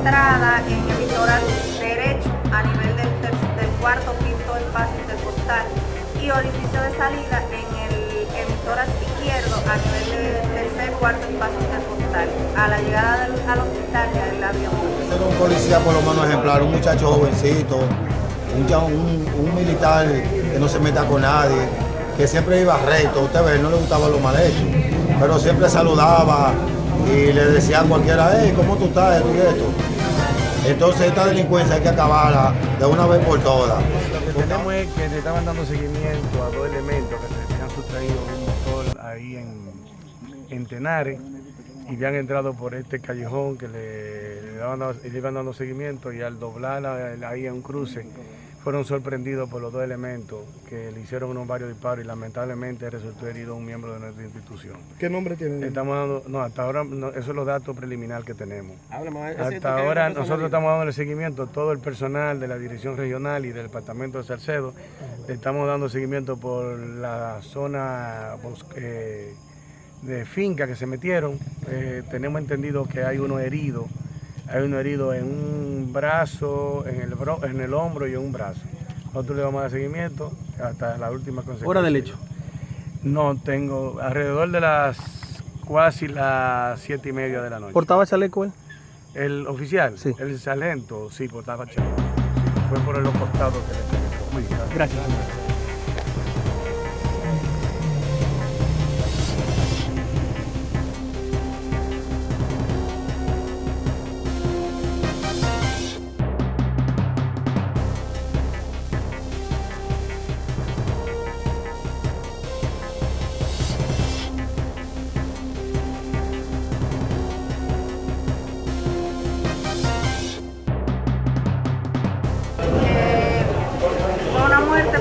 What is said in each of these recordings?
entrada en emisoras derecho a nivel del, del cuarto quinto espacio interpostal y orificio de salida en el emisoras izquierdo a nivel del tercer cuarto espacio interpostal. A la llegada del, al hospital ya el avión. Ser un policía por lo menos ejemplar, un muchacho jovencito, un, un, un militar que no se meta con nadie, que siempre iba recto, usted ve, no le gustaba lo mal hecho, pero siempre saludaba y le decía a cualquiera, hey, ¿cómo tú estás? Esto. Entonces esta delincuencia hay que acabarla de una vez por todas. Lo que tenemos es que le estaban dando seguimiento a dos elementos que se habían sustraído un motor ahí en, en Tenares y habían entrado por este callejón que le, le, daban, le iban dando seguimiento y al doblar ahí en un cruce fueron sorprendidos por los dos elementos que le hicieron unos varios disparos y lamentablemente resultó herido un miembro de nuestra institución. ¿Qué nombre tiene? Estamos dando, no, hasta ahora no, esos son los datos preliminares que tenemos. hasta ahora nosotros estamos dando el seguimiento, todo el personal de la Dirección Regional y del Departamento de Salcedo, le estamos dando seguimiento por la zona eh, de finca que se metieron. Eh, tenemos entendido que hay uno herido hay uno herido en un brazo, en el, bro, en el hombro y en un brazo. Nosotros le vamos a dar seguimiento hasta la última consecuencia. ¿Hora del hecho? No, tengo alrededor de las casi las siete y media de la noche. ¿Portaba chaleco él? El oficial, sí. el sargento, sí, portaba chaleco. Fue por los costados que le tengo. Muy bien, gracias.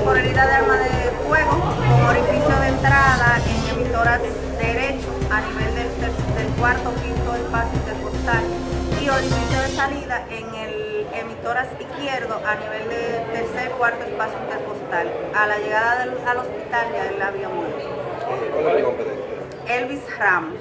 Por herida de arma de fuego con orificio de entrada en emisoras derecho a nivel del, del cuarto quinto espacio interpostal y orificio de salida en el emitoras izquierdo a nivel del tercer cuarto espacio interpostal. A la llegada del, al hospital ya el avión. ¿Cuál es el nombre de Elvis Ramos.